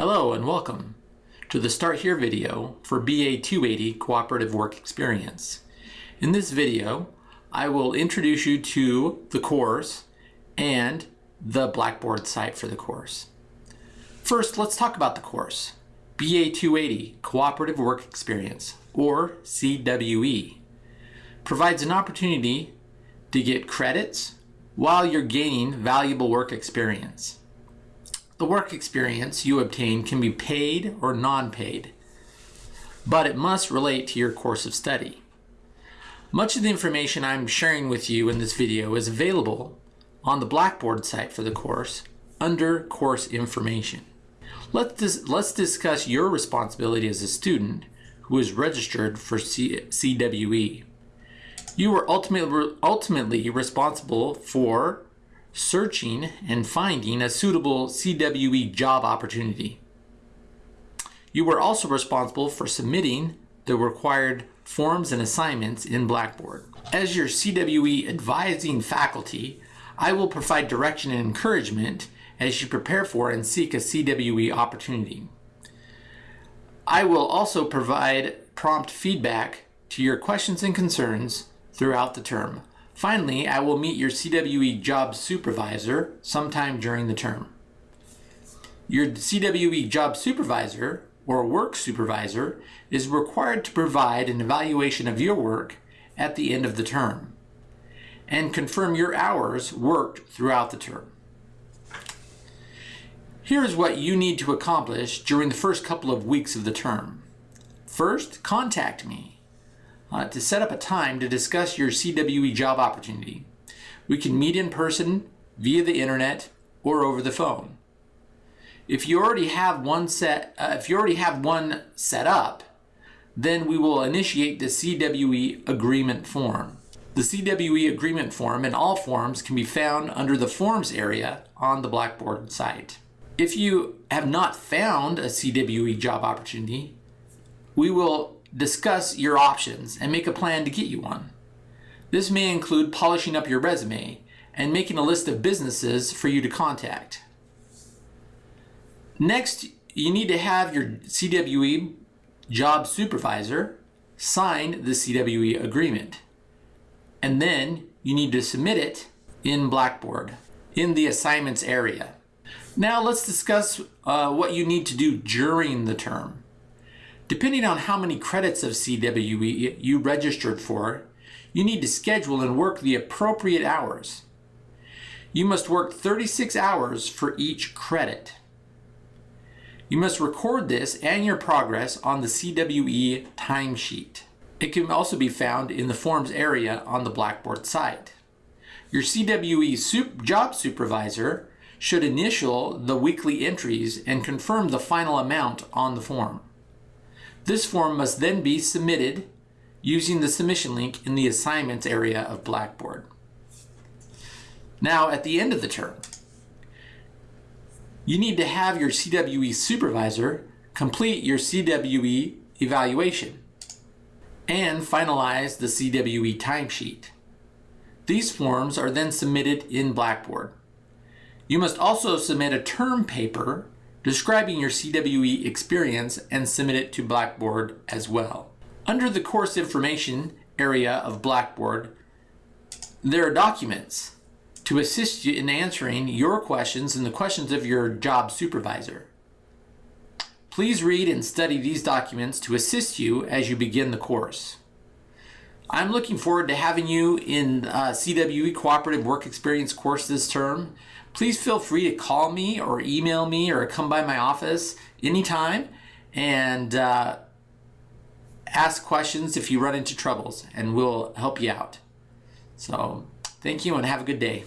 Hello and welcome to the Start Here video for BA 280 Cooperative Work Experience. In this video, I will introduce you to the course and the Blackboard site for the course. First, let's talk about the course. BA 280 Cooperative Work Experience, or CWE, provides an opportunity to get credits while you're gaining valuable work experience. The work experience you obtain can be paid or non-paid, but it must relate to your course of study. Much of the information I'm sharing with you in this video is available on the Blackboard site for the course under Course Information. Let's, dis let's discuss your responsibility as a student who is registered for C CWE. You are ultimately, ultimately responsible for searching and finding a suitable CWE job opportunity. You were also responsible for submitting the required forms and assignments in Blackboard. As your CWE advising faculty, I will provide direction and encouragement as you prepare for and seek a CWE opportunity. I will also provide prompt feedback to your questions and concerns throughout the term. Finally, I will meet your CWE job supervisor sometime during the term. Your CWE job supervisor or work supervisor is required to provide an evaluation of your work at the end of the term and confirm your hours worked throughout the term. Here's what you need to accomplish during the first couple of weeks of the term. First, contact me uh, to set up a time to discuss your CWE job opportunity. We can meet in person, via the internet, or over the phone. If you already have one set, uh, if you already have one set up, then we will initiate the CWE agreement form. The CWE agreement form and all forms can be found under the forms area on the Blackboard site. If you have not found a CWE job opportunity, we will discuss your options and make a plan to get you one. This may include polishing up your resume and making a list of businesses for you to contact. Next, you need to have your CWE job supervisor sign the CWE agreement. And then you need to submit it in Blackboard in the assignments area. Now let's discuss uh, what you need to do during the term. Depending on how many credits of CWE you registered for, you need to schedule and work the appropriate hours. You must work 36 hours for each credit. You must record this and your progress on the CWE timesheet. It can also be found in the forms area on the Blackboard site. Your CWE sup job supervisor should initial the weekly entries and confirm the final amount on the form. This form must then be submitted using the submission link in the assignments area of Blackboard. Now, at the end of the term, you need to have your CWE supervisor complete your CWE evaluation and finalize the CWE timesheet. These forms are then submitted in Blackboard. You must also submit a term paper describing your CWE experience and submit it to Blackboard as well. Under the course information area of Blackboard, there are documents to assist you in answering your questions and the questions of your job supervisor. Please read and study these documents to assist you as you begin the course. I'm looking forward to having you in uh, CWE Cooperative Work Experience course this term please feel free to call me or email me or come by my office anytime and uh, ask questions if you run into troubles and we'll help you out. So thank you and have a good day.